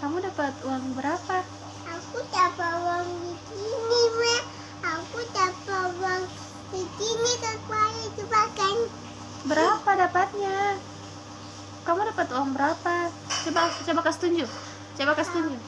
Kamu dapat uang berapa? Aku dapat uang di sini, Ma. Aku dapat uang di sini kekuatan coba kan. Berapa dapatnya? Kamu dapat uang berapa? Coba coba kasih tunjuk. Coba kasih tunjuk.